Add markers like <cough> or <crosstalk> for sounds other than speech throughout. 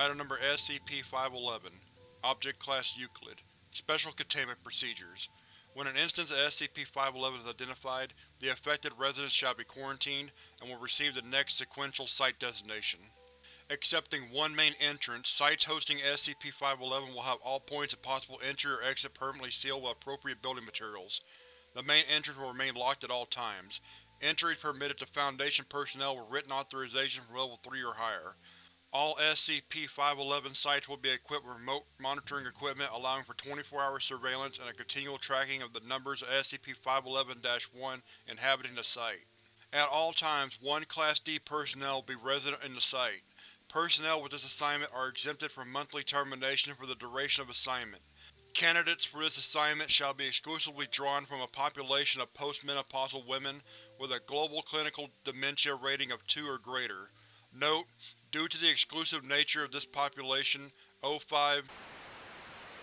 Item Number SCP-511 Object Class Euclid Special Containment Procedures When an instance of SCP-511 is identified, the affected residents shall be quarantined and will receive the next sequential site designation. Excepting one main entrance, sites hosting SCP-511 will have all points of possible entry or exit permanently sealed with appropriate building materials. The main entrance will remain locked at all times. Entry is permitted to Foundation personnel with written authorization from Level 3 or higher. All SCP-511 sites will be equipped with remote monitoring equipment allowing for 24-hour surveillance and a continual tracking of the numbers of SCP-511-1 inhabiting the site. At all times, one Class D personnel will be resident in the site. Personnel with this assignment are exempted from monthly termination for the duration of assignment. Candidates for this assignment shall be exclusively drawn from a population of postmenopausal women with a global clinical dementia rating of 2 or greater. Note: Due to the exclusive nature of this population, O5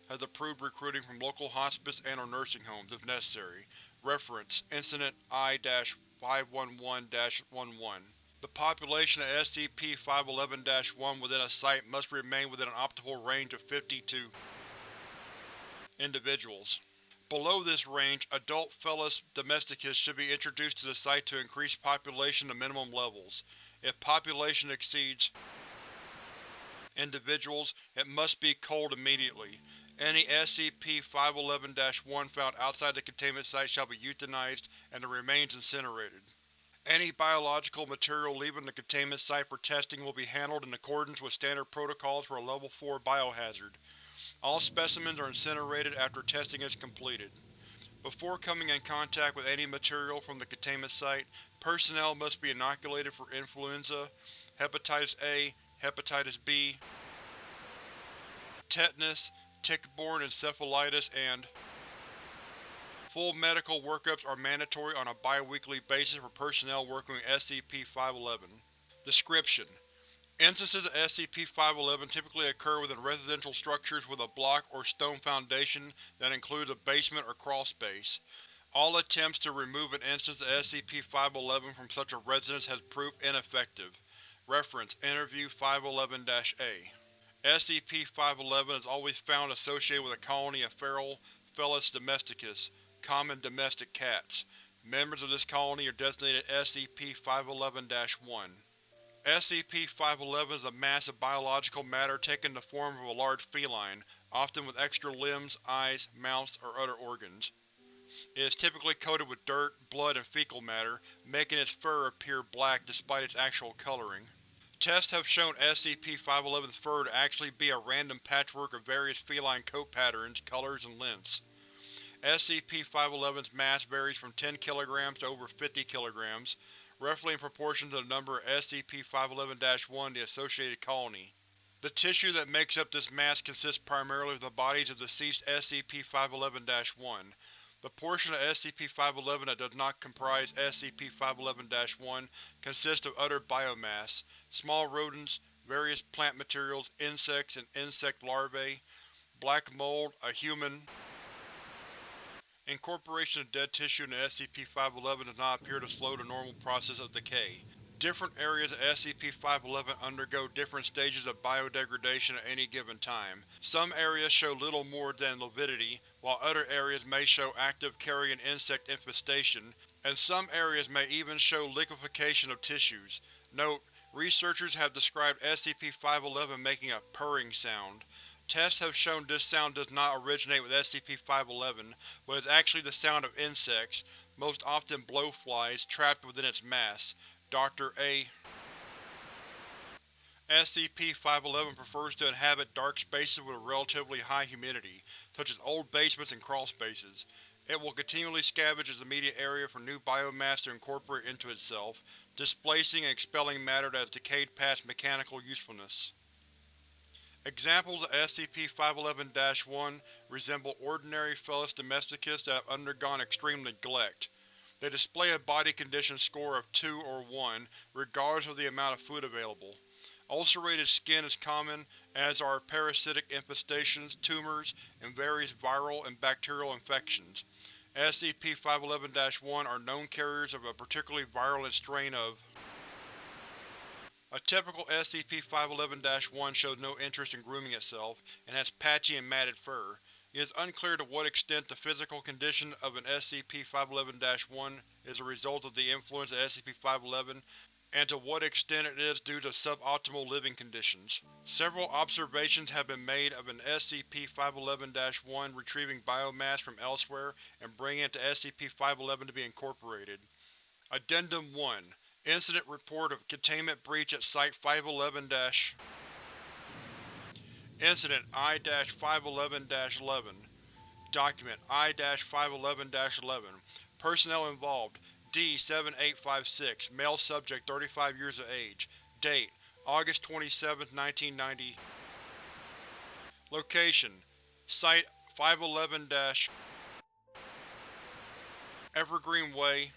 has approved recruiting from local hospice and or nursing homes, if necessary. Reference: Incident I-511-11 The population of SCP-511-1 within a site must remain within an optimal range of 52 individuals. Below this range, adult Felis domesticus should be introduced to the site to increase population to minimum levels. If population exceeds individuals, it must be culled immediately. Any SCP-511-1 found outside the containment site shall be euthanized and the remains incinerated. Any biological material leaving the containment site for testing will be handled in accordance with standard protocols for a Level 4 biohazard. All specimens are incinerated after testing is completed. Before coming in contact with any material from the containment site, personnel must be inoculated for influenza, hepatitis A, hepatitis B, tetanus, tick-borne encephalitis, and Full medical workups are mandatory on a bi-weekly basis for personnel working with SCP-511. Description: Instances of SCP-511 typically occur within residential structures with a block or stone foundation that includes a basement or crawlspace. All attempts to remove an instance of SCP-511 from such a residence has proved ineffective. Reference: Interview 511-A SCP-511 is always found associated with a colony of feral Felis domesticus, common domestic cats. Members of this colony are designated SCP-511-1. SCP-511 is a mass of biological matter taking the form of a large feline, often with extra limbs, eyes, mouths, or other organs. It is typically coated with dirt, blood, and fecal matter, making its fur appear black despite its actual coloring. Tests have shown SCP-511's fur to actually be a random patchwork of various feline coat patterns, colors, and lengths. SCP-511's mass varies from 10 kg to over 50 kg, roughly in proportion to the number of SCP-511-1 the associated colony. The tissue that makes up this mass consists primarily of the bodies of deceased SCP-511-1. The portion of SCP-511 that does not comprise SCP-511-1 consists of other biomass, small rodents, various plant materials, insects and insect larvae, black mold, a human, Incorporation of dead tissue into SCP-511 does not appear to slow the normal process of decay. Different areas of SCP-511 undergo different stages of biodegradation at any given time. Some areas show little more than lividity, while other areas may show active carrion insect infestation, and some areas may even show liquefaction of tissues. Note: Researchers have described SCP-511 making a purring sound. Tests have shown this sound does not originate with SCP-511, but is actually the sound of insects, most often blowflies, trapped within its mass. Dr. A. SCP-511 prefers to inhabit dark spaces with relatively high humidity, such as old basements and crawlspaces. It will continually scavenge its immediate area for new biomass to incorporate into itself, displacing and expelling matter that has decayed past mechanical usefulness. Examples of SCP-511-1 resemble ordinary Felis domesticus that have undergone extreme neglect. They display a body condition score of 2 or 1, regardless of the amount of food available. Ulcerated skin is common, as are parasitic infestations, tumors, and various viral and bacterial infections. SCP-511-1 are known carriers of a particularly virulent strain of A typical SCP-511-1 shows no interest in grooming itself, and has patchy and matted fur. It is unclear to what extent the physical condition of an SCP-511-1 is a result of the influence of SCP-511, and to what extent it is due to suboptimal living conditions. Several observations have been made of an SCP-511-1 retrieving biomass from elsewhere and bringing it to SCP-511 to be incorporated. Addendum 1 Incident Report of Containment Breach at Site-511- Incident I-511-11 Document I-511-11 Personnel involved D-7856 Male subject 35 years of age Date August 27, 1990 Location Site 511 Evergreen Way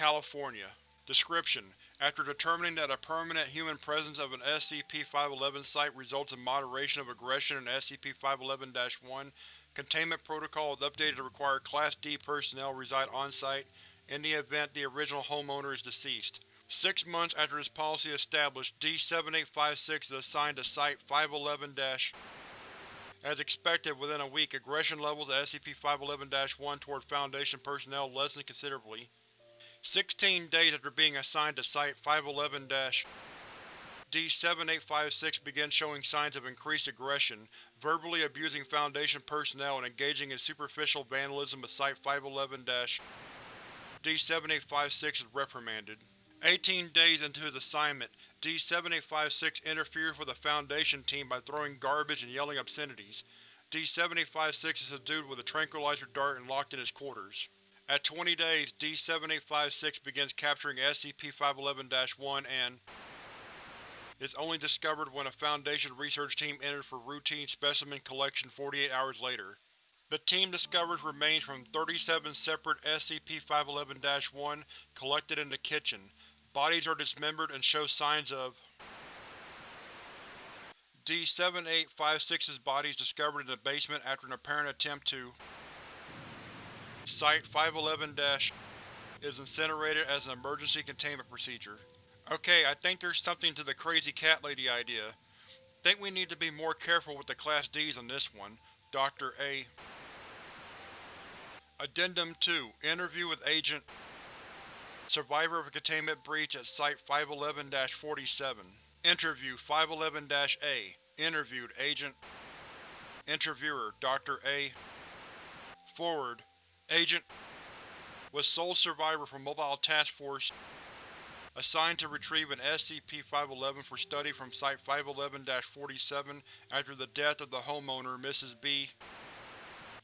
California Description: After determining that a permanent human presence of an SCP-511 site results in moderation of aggression in SCP-511-1, Containment Protocol is updated to require Class D personnel reside on-site in the event the original homeowner is deceased. Six months after this policy is established, D-7856 is assigned to Site-511- As expected, within a week, aggression levels at SCP-511-1 toward Foundation personnel lessened considerably. Sixteen days after being assigned to Site-511- D-7856 begins showing signs of increased aggression, verbally abusing Foundation personnel and engaging in superficial vandalism of Site-511- D-7856 is reprimanded. Eighteen days into his assignment, D-7856 interferes with the Foundation team by throwing garbage and yelling obscenities. D-7856 is subdued with a tranquilizer dart and locked in his quarters. At 20 days, D-7856 begins capturing SCP-511-1 and is only discovered when a Foundation research team enters for routine specimen collection 48 hours later. The team discovers remains from 37 separate SCP-511-1 collected in the kitchen. Bodies are dismembered and show signs of D-7856's body is discovered in the basement after an apparent attempt to Site-511- is incinerated as an emergency containment procedure. Okay, I think there's something to the crazy cat lady idea. Think we need to be more careful with the Class Ds on this one. Dr. A. Addendum 2 Interview with Agent Survivor of a containment breach at Site-511-47 Interview 511-A Interviewed Agent Interviewer Dr. A. Forward Agent was sole survivor from Mobile Task Force assigned to retrieve an SCP-511 for study from Site-511-47 after the death of the homeowner, Mrs. B.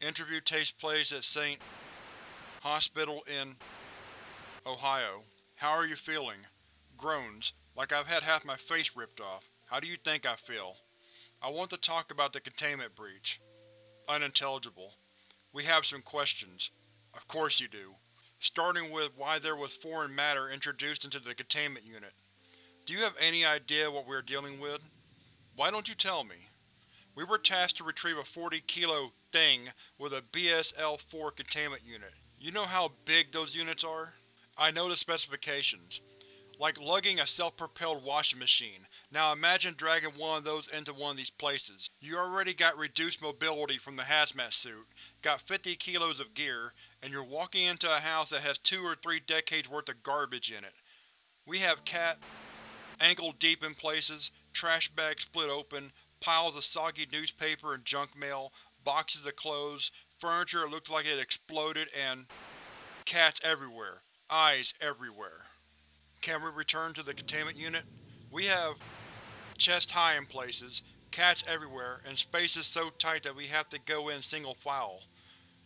Interview takes place at St. Hospital in Ohio. How are you feeling? Groans. Like I've had half my face ripped off. How do you think I feel? I want to talk about the containment breach. Unintelligible. We have some questions. Of course you do starting with why there was foreign matter introduced into the containment unit. Do you have any idea what we are dealing with? Why don't you tell me? We were tasked to retrieve a 40 kilo thing with a BSL-4 containment unit. You know how big those units are? I know the specifications. Like lugging a self-propelled washing machine. Now imagine dragging one of those into one of these places. You already got reduced mobility from the hazmat suit, got 50 kilos of gear, and you're walking into a house that has two or three decades worth of garbage in it. We have cat ankle deep in places, trash bags split open, piles of soggy newspaper and junk mail, boxes of clothes, furniture that looks like it exploded, and cats everywhere. Eyes everywhere. Can we return to the containment unit? We have chest high in places, cats everywhere, and spaces so tight that we have to go in single file.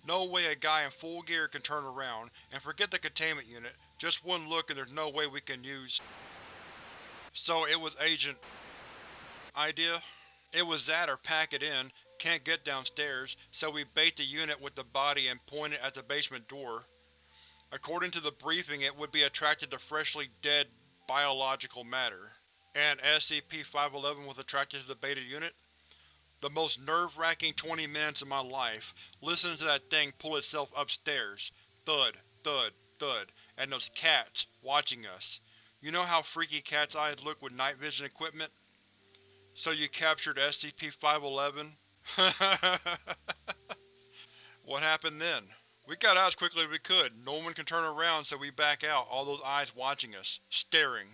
No way a guy in full gear can turn around, and forget the containment unit, just one look and there's no way we can use… So it was Agent… idea? It was that or pack it in, can't get downstairs, so we bait the unit with the body and point it at the basement door. According to the briefing it would be attracted to freshly dead biological matter. And SCP-511 was attracted to the beta unit? The most nerve-wracking 20 minutes of my life, listening to that thing pull itself upstairs. Thud, thud, thud, and those cats, watching us. You know how freaky cat's eyes look with night vision equipment? So you captured SCP-511? <laughs> what happened then? We got out as quickly as we could. No one can turn around so we back out, all those eyes watching us, staring.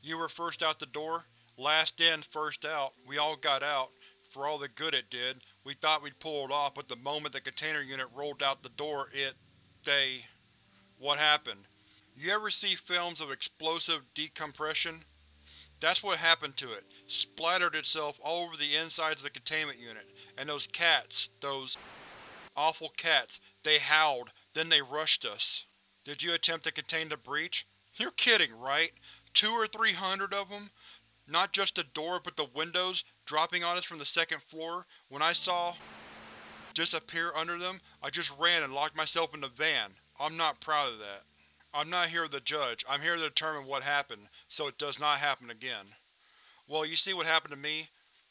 You were first out the door? Last in, first out. We all got out. For all the good it did, we thought we'd pull it off, but the moment the container unit rolled out the door, it… they… What happened? You ever see films of explosive decompression? That's what happened to it. Splattered itself all over the insides of the containment unit. And those cats, those awful cats, they howled, then they rushed us. Did you attempt to contain the breach? You're kidding, right? Two or three hundred of them? Not just the door, but the windows, dropping on us from the second floor. When I saw disappear under them, I just ran and locked myself in the van. I'm not proud of that. I'm not here to judge, I'm here to determine what happened, so it does not happen again. Well, you see what happened to me?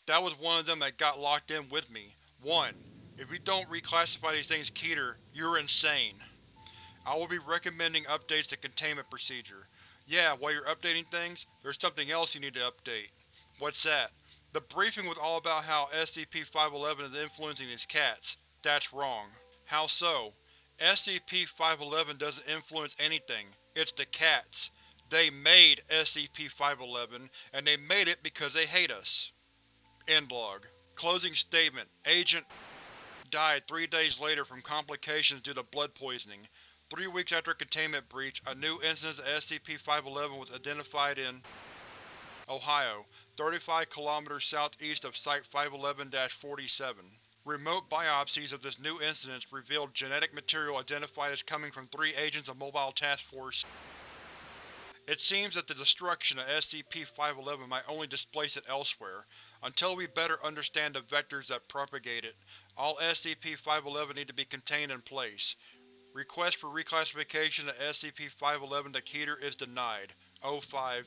That was one of them that got locked in with me. One. If you don't reclassify these things Keter, you're insane. I will be recommending updates to containment procedure. Yeah, while you're updating things, there's something else you need to update. What's that? The briefing was all about how SCP-511 is influencing these cats. That's wrong. How so? SCP-511 doesn't influence anything. It's the cats. They made SCP-511, and they made it because they hate us. End log. Closing statement. Agent died three days later from complications due to blood poisoning. Three weeks after containment breach, a new instance of SCP-511 was identified in Ohio, 35 km southeast of Site-511-47. Remote biopsies of this new incident revealed genetic material identified as coming from three agents of Mobile Task Force. It seems that the destruction of SCP-511 might only displace it elsewhere. Until we better understand the vectors that propagate it, all SCP-511 need to be contained in place. Request for reclassification of SCP-511 to Keter is denied. O5